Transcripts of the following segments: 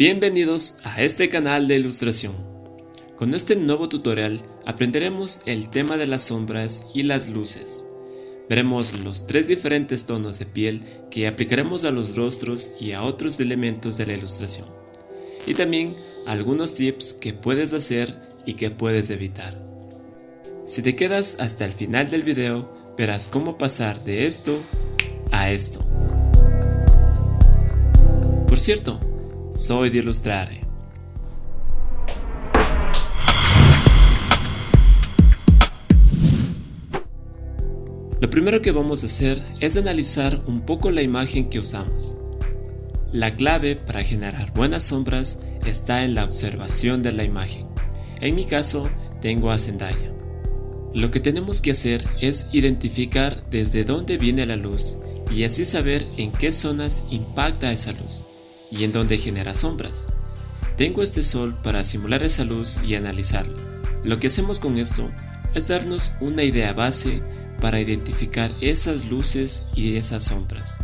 Bienvenidos a este canal de ilustración. Con este nuevo tutorial aprenderemos el tema de las sombras y las luces. Veremos los tres diferentes tonos de piel que aplicaremos a los rostros y a otros elementos de la ilustración. Y también algunos tips que puedes hacer y que puedes evitar. Si te quedas hasta el final del video, verás cómo pasar de esto a esto. Por cierto, soy de Illustrare. Lo primero que vamos a hacer es analizar un poco la imagen que usamos. La clave para generar buenas sombras está en la observación de la imagen. En mi caso, tengo a Zendaya. Lo que tenemos que hacer es identificar desde dónde viene la luz y así saber en qué zonas impacta esa luz y en donde genera sombras. Tengo este sol para simular esa luz y analizarlo. Lo que hacemos con esto es darnos una idea base para identificar esas luces y esas sombras.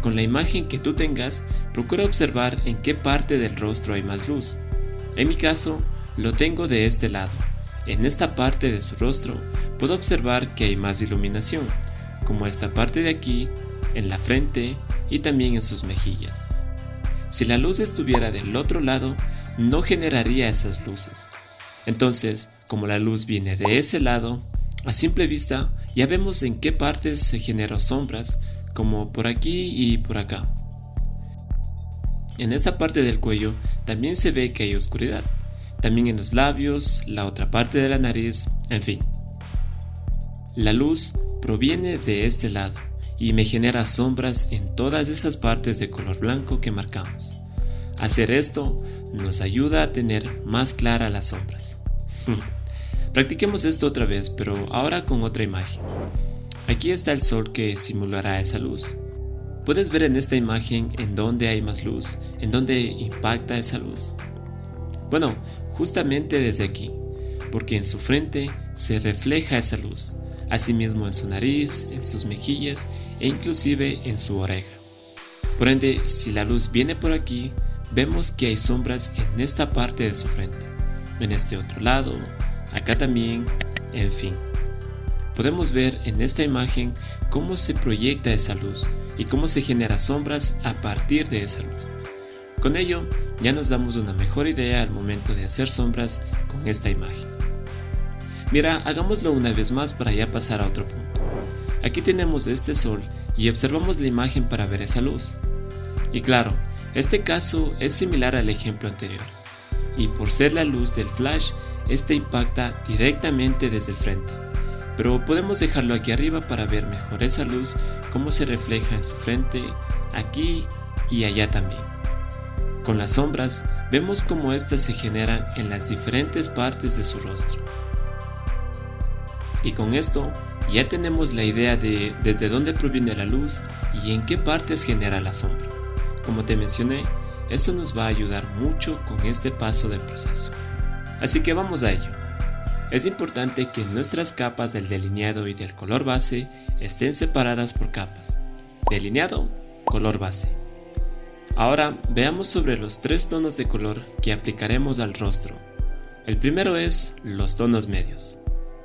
Con la imagen que tú tengas, procura observar en qué parte del rostro hay más luz. En mi caso, lo tengo de este lado. En esta parte de su rostro puedo observar que hay más iluminación, como esta parte de aquí, en la frente y también en sus mejillas. Si la luz estuviera del otro lado, no generaría esas luces. Entonces, como la luz viene de ese lado, a simple vista ya vemos en qué partes se generan sombras, como por aquí y por acá. En esta parte del cuello también se ve que hay oscuridad, también en los labios, la otra parte de la nariz, en fin. La luz proviene de este lado, y me genera sombras en todas esas partes de color blanco que marcamos. Hacer esto nos ayuda a tener más claras las sombras. Practiquemos esto otra vez, pero ahora con otra imagen. Aquí está el sol que simulará esa luz. Puedes ver en esta imagen en dónde hay más luz, en dónde impacta esa luz. Bueno, justamente desde aquí, porque en su frente se refleja esa luz asimismo en su nariz, en sus mejillas e inclusive en su oreja. Por ende, si la luz viene por aquí, vemos que hay sombras en esta parte de su frente, en este otro lado, acá también, en fin. Podemos ver en esta imagen cómo se proyecta esa luz y cómo se genera sombras a partir de esa luz. Con ello, ya nos damos una mejor idea al momento de hacer sombras con esta imagen. Mira, hagámoslo una vez más para ya pasar a otro punto. Aquí tenemos este sol y observamos la imagen para ver esa luz. Y claro, este caso es similar al ejemplo anterior. Y por ser la luz del flash, este impacta directamente desde el frente. Pero podemos dejarlo aquí arriba para ver mejor esa luz, cómo se refleja en su frente, aquí y allá también. Con las sombras, vemos cómo éstas se generan en las diferentes partes de su rostro. Y con esto ya tenemos la idea de desde dónde proviene la luz y en qué partes genera la sombra. Como te mencioné, eso nos va a ayudar mucho con este paso del proceso. Así que vamos a ello. Es importante que nuestras capas del delineado y del color base estén separadas por capas. Delineado, color base. Ahora veamos sobre los tres tonos de color que aplicaremos al rostro. El primero es los tonos medios.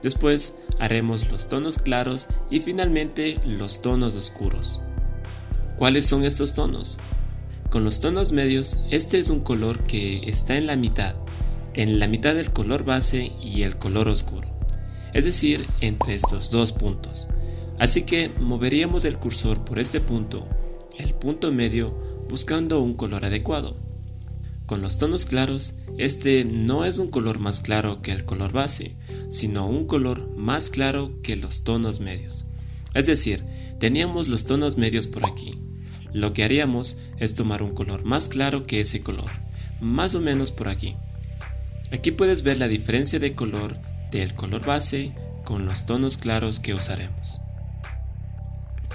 Después haremos los tonos claros y finalmente los tonos oscuros. ¿Cuáles son estos tonos? Con los tonos medios, este es un color que está en la mitad, en la mitad del color base y el color oscuro, es decir, entre estos dos puntos. Así que moveríamos el cursor por este punto, el punto medio, buscando un color adecuado. Con los tonos claros, este no es un color más claro que el color base, sino un color más claro que los tonos medios. Es decir, teníamos los tonos medios por aquí. Lo que haríamos es tomar un color más claro que ese color, más o menos por aquí. Aquí puedes ver la diferencia de color del color base con los tonos claros que usaremos.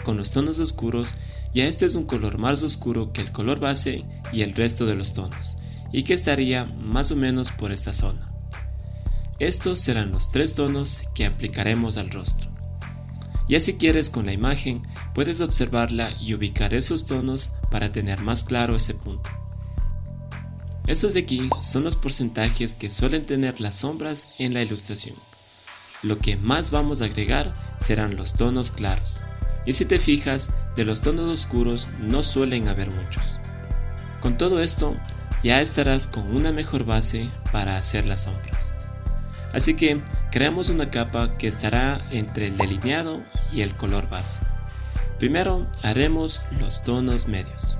Con los tonos oscuros, ya este es un color más oscuro que el color base y el resto de los tonos, y que estaría más o menos por esta zona. Estos serán los tres tonos que aplicaremos al rostro. Ya si quieres con la imagen, puedes observarla y ubicar esos tonos para tener más claro ese punto. Estos de aquí son los porcentajes que suelen tener las sombras en la ilustración. Lo que más vamos a agregar serán los tonos claros. Y si te fijas, de los tonos oscuros no suelen haber muchos. Con todo esto, ya estarás con una mejor base para hacer las sombras. Así que creamos una capa que estará entre el delineado y el color base. Primero haremos los tonos medios.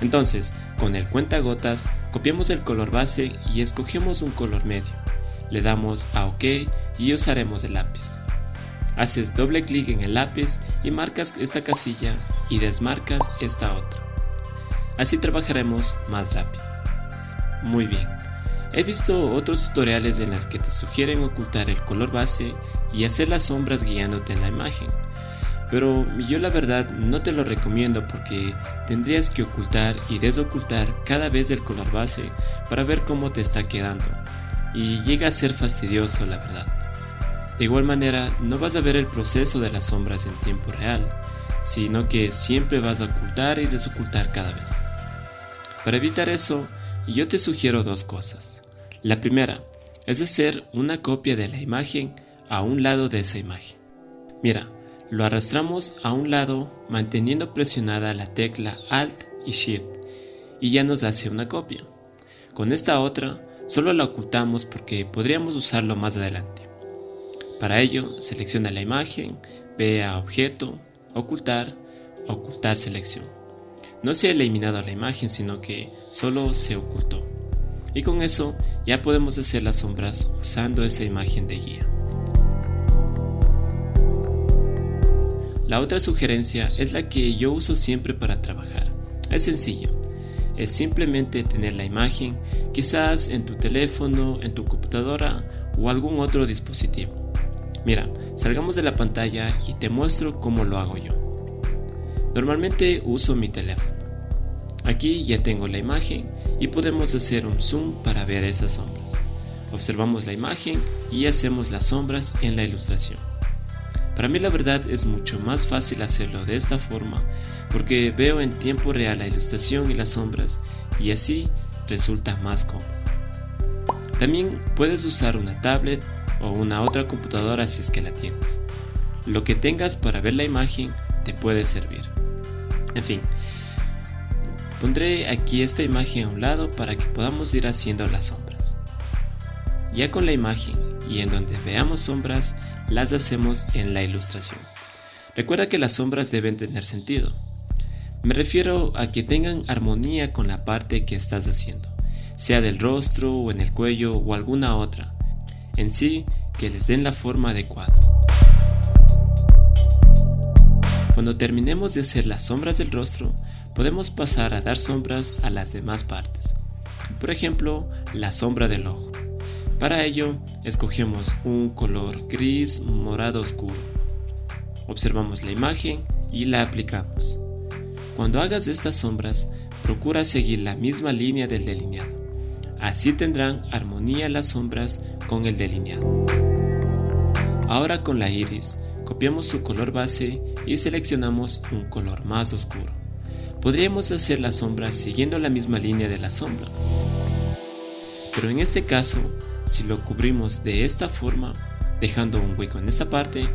Entonces, con el cuentagotas, copiamos el color base y escogemos un color medio. Le damos a OK y usaremos el lápiz. Haces doble clic en el lápiz y marcas esta casilla y desmarcas esta otra. Así trabajaremos más rápido. Muy bien. He visto otros tutoriales en las que te sugieren ocultar el color base y hacer las sombras guiándote en la imagen. Pero yo la verdad no te lo recomiendo porque tendrías que ocultar y desocultar cada vez el color base para ver cómo te está quedando. Y llega a ser fastidioso la verdad. De igual manera, no vas a ver el proceso de las sombras en tiempo real, sino que siempre vas a ocultar y desocultar cada vez. Para evitar eso, yo te sugiero dos cosas. La primera es hacer una copia de la imagen a un lado de esa imagen. Mira, lo arrastramos a un lado manteniendo presionada la tecla Alt y Shift y ya nos hace una copia. Con esta otra solo la ocultamos porque podríamos usarlo más adelante. Para ello, selecciona la imagen, ve a Objeto, Ocultar, Ocultar Selección. No se ha eliminado la imagen, sino que solo se ocultó. Y con eso ya podemos hacer las sombras usando esa imagen de guía. La otra sugerencia es la que yo uso siempre para trabajar. Es sencillo. Es simplemente tener la imagen quizás en tu teléfono, en tu computadora o algún otro dispositivo. Mira, salgamos de la pantalla y te muestro cómo lo hago yo. Normalmente uso mi teléfono. Aquí ya tengo la imagen y podemos hacer un zoom para ver esas sombras. Observamos la imagen y hacemos las sombras en la ilustración. Para mí la verdad es mucho más fácil hacerlo de esta forma porque veo en tiempo real la ilustración y las sombras y así resulta más cómodo. También puedes usar una tablet o una otra computadora si es que la tienes. Lo que tengas para ver la imagen te puede servir. En fin, pondré aquí esta imagen a un lado para que podamos ir haciendo las sombras. Ya con la imagen y en donde veamos sombras, las hacemos en la ilustración. Recuerda que las sombras deben tener sentido. Me refiero a que tengan armonía con la parte que estás haciendo, sea del rostro o en el cuello o alguna otra. En sí, que les den la forma adecuada. Cuando terminemos de hacer las sombras del rostro, podemos pasar a dar sombras a las demás partes. Por ejemplo, la sombra del ojo. Para ello, escogemos un color gris morado oscuro. Observamos la imagen y la aplicamos. Cuando hagas estas sombras, procura seguir la misma línea del delineado. Así tendrán armonía las sombras con el delineado. Ahora con la iris, copiamos su color base y seleccionamos un color más oscuro. Podríamos hacer las sombras siguiendo la misma línea de la sombra. Pero en este caso, si lo cubrimos de esta forma, dejando un hueco en esta parte,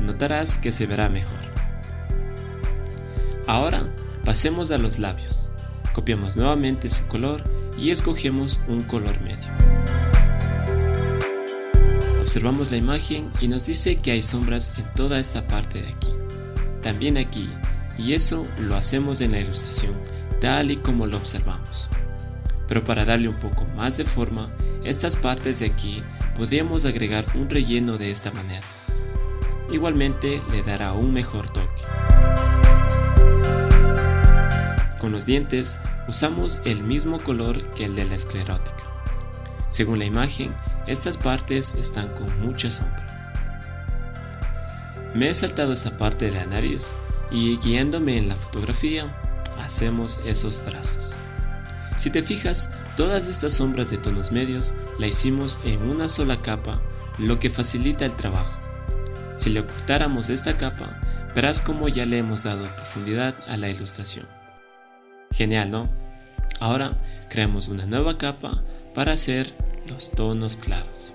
notarás que se verá mejor. Ahora pasemos a los labios. Copiamos nuevamente su color y escogemos un color medio. Observamos la imagen y nos dice que hay sombras en toda esta parte de aquí. También aquí, y eso lo hacemos en la ilustración, tal y como lo observamos. Pero para darle un poco más de forma, estas partes de aquí podríamos agregar un relleno de esta manera. Igualmente le dará un mejor toque. Con los dientes usamos el mismo color que el de la esclerótica. Según la imagen, estas partes están con mucha sombra. Me he saltado esta parte de la nariz y guiándome en la fotografía, hacemos esos trazos. Si te fijas, todas estas sombras de tonos medios la hicimos en una sola capa, lo que facilita el trabajo. Si le ocultáramos esta capa, verás cómo ya le hemos dado profundidad a la ilustración. Genial, ¿no? Ahora creamos una nueva capa para hacer los tonos claros.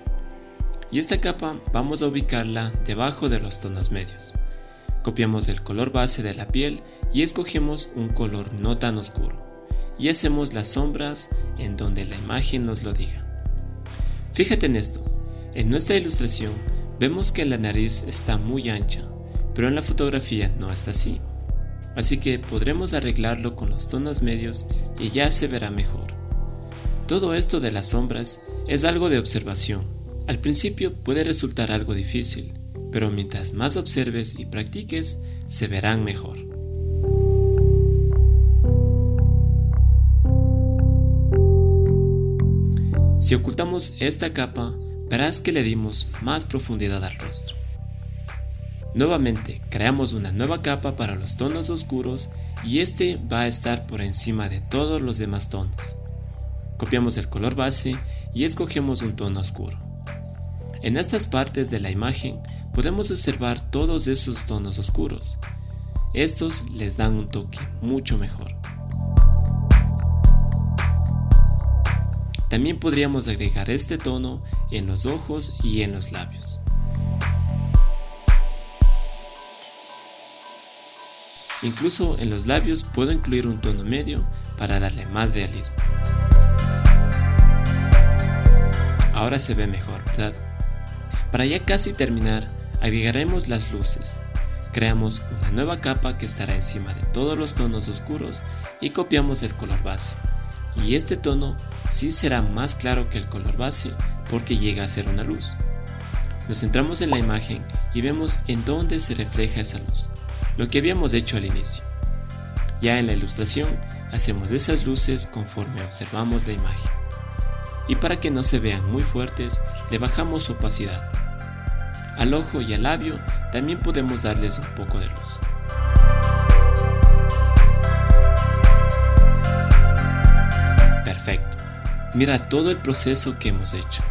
Y esta capa vamos a ubicarla debajo de los tonos medios. Copiamos el color base de la piel y escogemos un color no tan oscuro. Y hacemos las sombras en donde la imagen nos lo diga. Fíjate en esto. En nuestra ilustración vemos que la nariz está muy ancha, pero en la fotografía no está así. Así que podremos arreglarlo con los tonos medios y ya se verá mejor. Todo esto de las sombras es algo de observación. Al principio puede resultar algo difícil, pero mientras más observes y practiques, se verán mejor. Si ocultamos esta capa, verás que le dimos más profundidad al rostro. Nuevamente, creamos una nueva capa para los tonos oscuros y este va a estar por encima de todos los demás tonos. Copiamos el color base y escogemos un tono oscuro. En estas partes de la imagen podemos observar todos esos tonos oscuros. Estos les dan un toque mucho mejor. También podríamos agregar este tono en los ojos y en los labios. Incluso en los labios puedo incluir un tono medio para darle más realismo. Ahora se ve mejor, ¿verdad? Para ya casi terminar, agregaremos las luces. Creamos una nueva capa que estará encima de todos los tonos oscuros y copiamos el color base. Y este tono sí será más claro que el color base porque llega a ser una luz. Nos centramos en la imagen y vemos en dónde se refleja esa luz lo que habíamos hecho al inicio. Ya en la ilustración hacemos esas luces conforme observamos la imagen. Y para que no se vean muy fuertes, le bajamos opacidad. Al ojo y al labio también podemos darles un poco de luz. Perfecto. Mira todo el proceso que hemos hecho.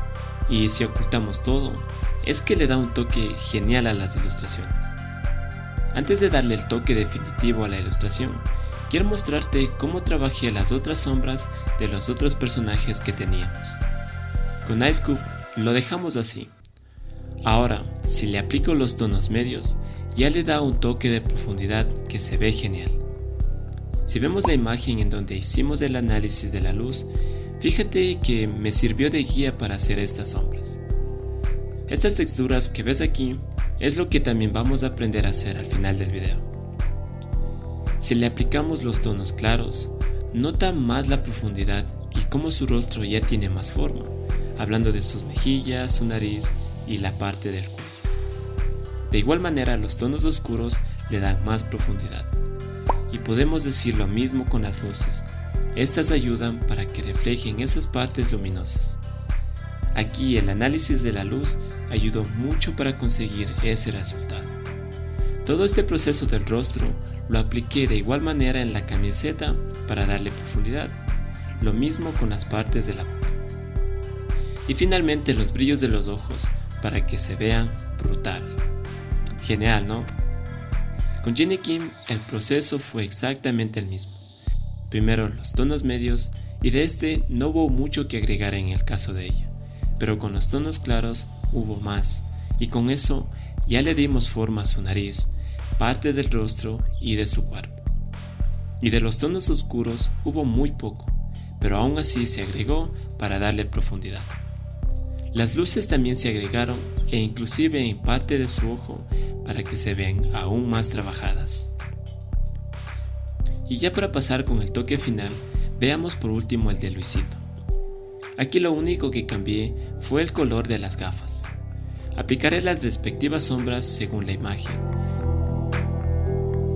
Y si ocultamos todo, es que le da un toque genial a las ilustraciones. Antes de darle el toque definitivo a la ilustración, quiero mostrarte cómo trabajé las otras sombras de los otros personajes que teníamos. Con Ice Cube lo dejamos así. Ahora, si le aplico los tonos medios, ya le da un toque de profundidad que se ve genial. Si vemos la imagen en donde hicimos el análisis de la luz, fíjate que me sirvió de guía para hacer estas sombras. Estas texturas que ves aquí es lo que también vamos a aprender a hacer al final del video. Si le aplicamos los tonos claros, nota más la profundidad y cómo su rostro ya tiene más forma, hablando de sus mejillas, su nariz y la parte del cuello. De igual manera los tonos oscuros le dan más profundidad. Y podemos decir lo mismo con las luces. Estas ayudan para que reflejen esas partes luminosas. Aquí el análisis de la luz ayudó mucho para conseguir ese resultado. Todo este proceso del rostro lo apliqué de igual manera en la camiseta para darle profundidad, lo mismo con las partes de la boca. Y finalmente los brillos de los ojos para que se vean brutal. Genial, ¿no? Con Jenny Kim el proceso fue exactamente el mismo. Primero los tonos medios y de este no hubo mucho que agregar en el caso de ella pero con los tonos claros hubo más, y con eso ya le dimos forma a su nariz, parte del rostro y de su cuerpo. Y de los tonos oscuros hubo muy poco, pero aún así se agregó para darle profundidad. Las luces también se agregaron e inclusive en parte de su ojo para que se vean aún más trabajadas. Y ya para pasar con el toque final, veamos por último el de Luisito. Aquí lo único que cambié fue el color de las gafas. Aplicaré las respectivas sombras según la imagen.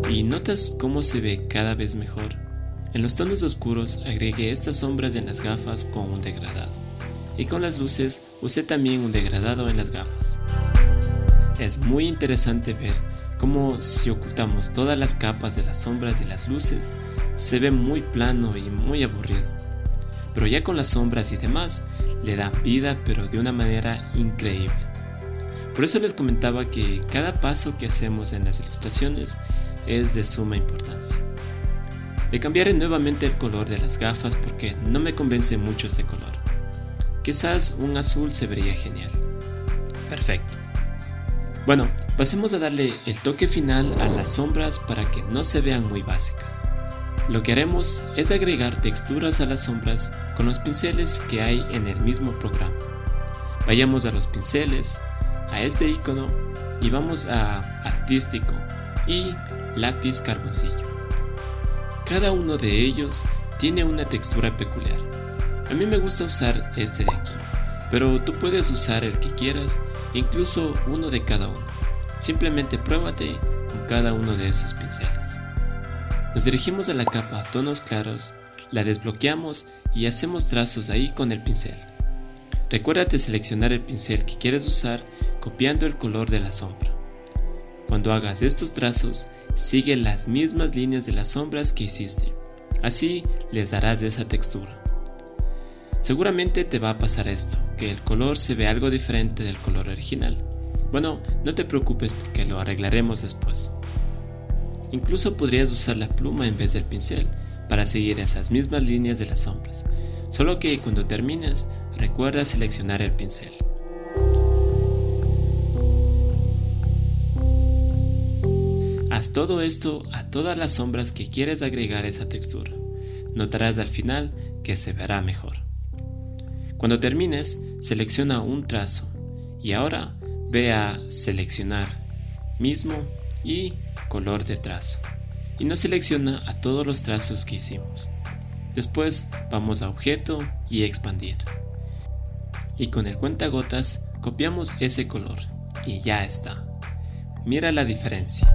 ¿Y notas cómo se ve cada vez mejor? En los tonos oscuros agregué estas sombras en las gafas con un degradado. Y con las luces usé también un degradado en las gafas. Es muy interesante ver cómo si ocultamos todas las capas de las sombras y las luces, se ve muy plano y muy aburrido pero ya con las sombras y demás le dan vida pero de una manera increíble. Por eso les comentaba que cada paso que hacemos en las ilustraciones es de suma importancia. Le cambiaré nuevamente el color de las gafas porque no me convence mucho este color. Quizás un azul se vería genial. Perfecto. Bueno, pasemos a darle el toque final a las sombras para que no se vean muy básicas. Lo que haremos es agregar texturas a las sombras con los pinceles que hay en el mismo programa. Vayamos a los pinceles, a este icono y vamos a artístico y lápiz carboncillo. Cada uno de ellos tiene una textura peculiar. A mí me gusta usar este de aquí, pero tú puedes usar el que quieras, incluso uno de cada uno. Simplemente pruébate con cada uno de esos pinceles. Nos dirigimos a la capa tonos claros, la desbloqueamos y hacemos trazos ahí con el pincel. Recuérdate seleccionar el pincel que quieres usar copiando el color de la sombra. Cuando hagas estos trazos, sigue las mismas líneas de las sombras que hiciste. Así les darás esa textura. Seguramente te va a pasar esto, que el color se ve algo diferente del color original. Bueno, no te preocupes porque lo arreglaremos después. Incluso podrías usar la pluma en vez del pincel para seguir esas mismas líneas de las sombras, solo que cuando termines recuerda seleccionar el pincel. Haz todo esto a todas las sombras que quieres agregar esa textura. Notarás al final que se verá mejor. Cuando termines, selecciona un trazo y ahora ve a seleccionar mismo y color de trazo y no selecciona a todos los trazos que hicimos. Después vamos a objeto y expandir. Y con el cuentagotas copiamos ese color y ya está. Mira la diferencia.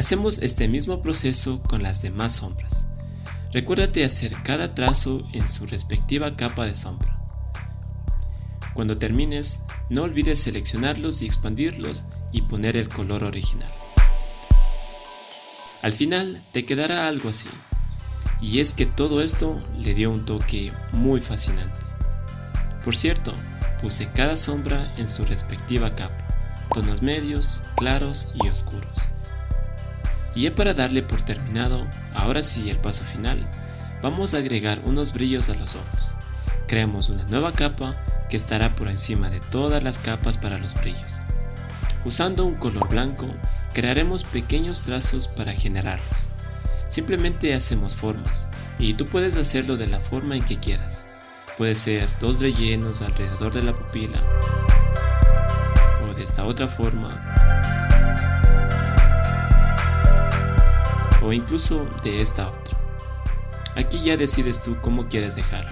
Hacemos este mismo proceso con las demás sombras. Recuérdate hacer cada trazo en su respectiva capa de sombra. Cuando termines, no olvides seleccionarlos y expandirlos y poner el color original. Al final te quedará algo así. Y es que todo esto le dio un toque muy fascinante. Por cierto, puse cada sombra en su respectiva capa, tonos medios, claros y oscuros. Y ya para darle por terminado, ahora sí el paso final, vamos a agregar unos brillos a los ojos. Creamos una nueva capa que estará por encima de todas las capas para los brillos. Usando un color blanco, crearemos pequeños trazos para generarlos. Simplemente hacemos formas, y tú puedes hacerlo de la forma en que quieras. Puede ser dos rellenos alrededor de la pupila, o de esta otra forma, o incluso de esta otra. Aquí ya decides tú cómo quieres dejarlo.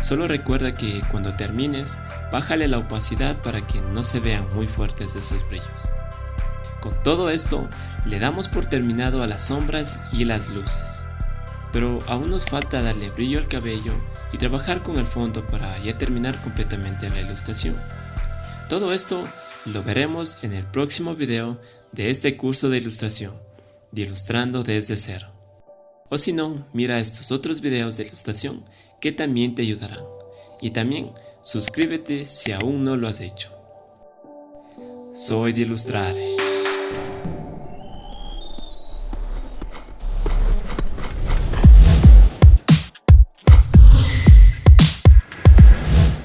Solo recuerda que cuando termines, bájale la opacidad para que no se vean muy fuertes esos brillos. Con todo esto, le damos por terminado a las sombras y las luces. Pero aún nos falta darle brillo al cabello y trabajar con el fondo para ya terminar completamente la ilustración. Todo esto lo veremos en el próximo video de este curso de ilustración de Ilustrando desde cero. O si no, mira estos otros videos de ilustración que también te ayudarán. Y también suscríbete si aún no lo has hecho. Soy de Ilustrare.